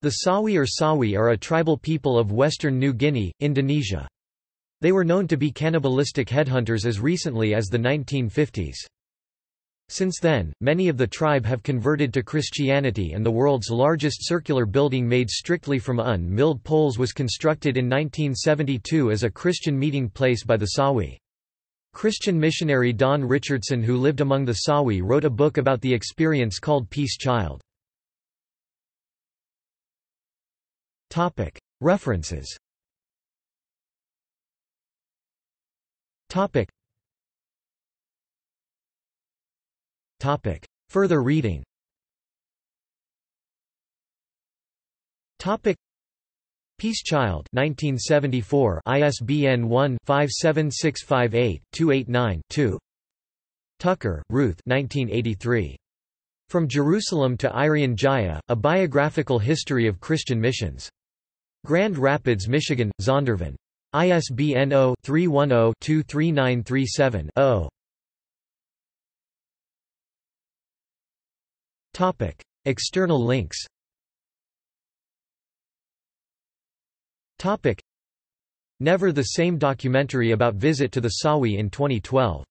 The Sawi or Sawuy are a tribal people of western New Guinea, Indonesia. They were known to be cannibalistic headhunters as recently as the 1950s. Since then, many of the tribe have converted to Christianity and the world's largest circular building made strictly from un-milled poles was constructed in 1972 as a Christian meeting place by the Sawi. Christian missionary Don Richardson who lived among the Sawi wrote a book about the experience called Peace Child. References Topic. Topic. Further reading Topic. Peace Child 1974 ISBN 1-57658-289-2 Tucker, Ruth 1983. From Jerusalem to Irian Jaya, A Biographical History of Christian Missions. Grand Rapids, Michigan, Zondervan. ISBN 0-310-23937-0. Topic: External links Topic: Never the Same documentary about visit to the Sawi in 2012